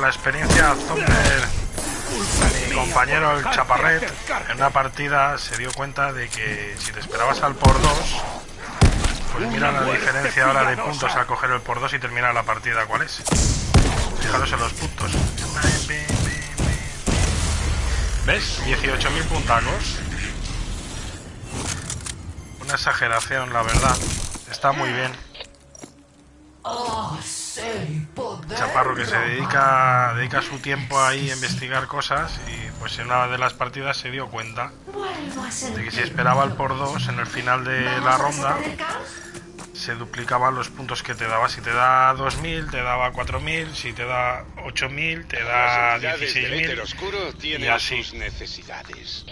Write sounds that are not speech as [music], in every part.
la experiencia Thunder, mi compañero el Chaparret, en una partida se dio cuenta de que si te esperabas al por 2, pues mira la diferencia ahora de puntos al coger el por 2 y terminar la partida, ¿cuál es? Fijaros en los puntos. ¿Ves? 18.000 puntacos. Una exageración, la verdad. Está muy bien. Chaparro que se dedica, dedica su tiempo ahí a investigar cosas y pues en una de las partidas se dio cuenta de que si esperaba el por 2 en el final de la ronda se duplicaban los puntos que te daba. Si te da 2.000, te daba 4.000. Si te da 8.000, te da 16.000. oscuro tiene y así. sus necesidades.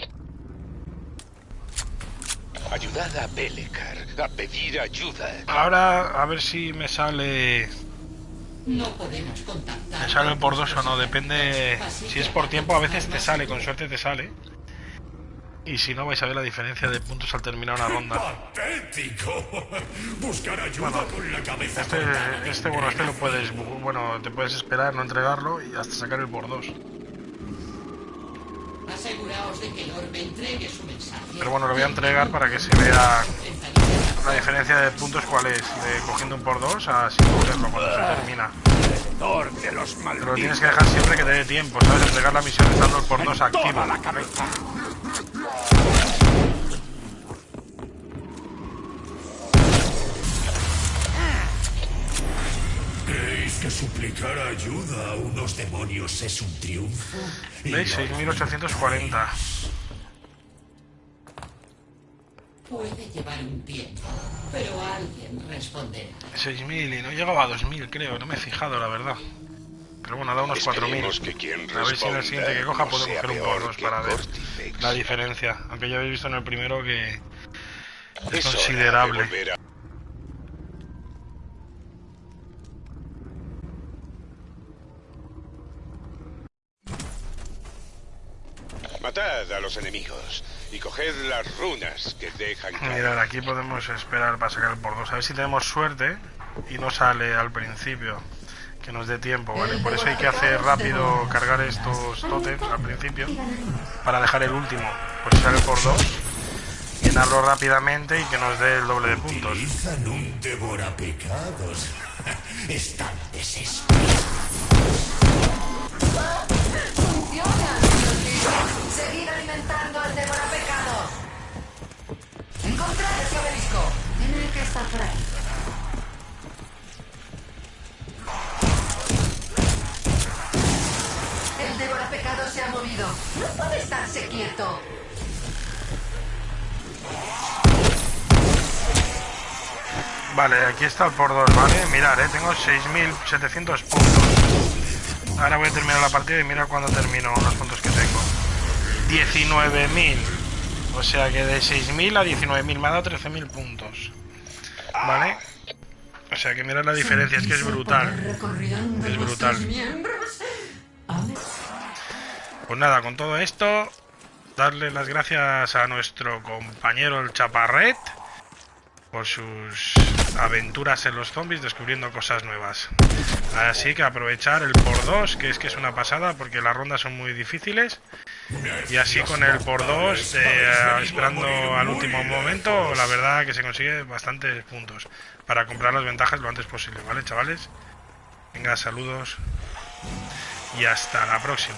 Ayudad a Belekar a pedir ayuda. Ahora a ver si me sale... No podemos contactar. Me sale por dos o no, depende... Si es por tiempo a veces te sale, con suerte te sale. Y si no, vais a ver la diferencia de puntos al terminar una ronda. ¡Patético! Buscar ayuda con la cabeza Este, este, bueno, este lo puedes, bueno, te puedes esperar, no entregarlo y hasta sacar el por dos. Aseguraos de que el orbe entregue su mensaje. Pero bueno, lo voy a entregar para que se vea la diferencia de puntos cuál es, de cogiendo un por dos a sin cogerlo cuando se termina. de los Pero lo tienes que dejar siempre que te dé tiempo, ¿sabes? Entregar la misión estando el por dos activo. la cabeza. ¿Creéis que suplicar ayuda a unos demonios es un triunfo? ¿Veis? no- 6.840. Puede llevar un tiempo, pero alguien responderá. 6.000 y no llegaba a 2.000 creo, no me he fijado la verdad. Pero bueno, da unos Esperemos 4.000. que quien A ver si en el siguiente que coja no puedo coger un que para ver la diferencia. Aunque ya habéis visto en el primero que es Es hora de considerable. Matad a los enemigos y coged las runas que dejan caer. Mirad, aquí podemos esperar para sacar el por dos. A ver si tenemos suerte y no sale al principio. Que nos dé tiempo, ¿vale? Por eso hay que hacer rápido cargar estos tótems al principio. Para dejar el último. Pues sale el por dos. Llenarlo rápidamente y que nos dé el doble de puntos. Utilizan un devorapecados. [laughs] Están desesperados. Estar por ahí. El devorapecado se ha movido. No puede estarse quieto. Vale, aquí está el por 2, ¿vale? Mirad, eh, tengo 6.700 puntos. Ahora voy a terminar la partida y mira cuando termino los puntos que tengo. 19.000. O sea que de 6.000 a 19.000 me ha dado 13.000 puntos. ¿Vale? O sea que mirad la diferencia, es que es brutal. Es brutal. Pues nada, con todo esto, darle las gracias a nuestro compañero el Chaparret por sus aventuras en los zombies descubriendo cosas nuevas. Así que aprovechar el por 2, que es que es una pasada porque las rondas son muy difíciles. Y así con el por 2, esperando al último momento, la verdad que se consigue bastantes puntos para comprar las ventajas lo antes posible, ¿vale, chavales? Venga, saludos y hasta la próxima.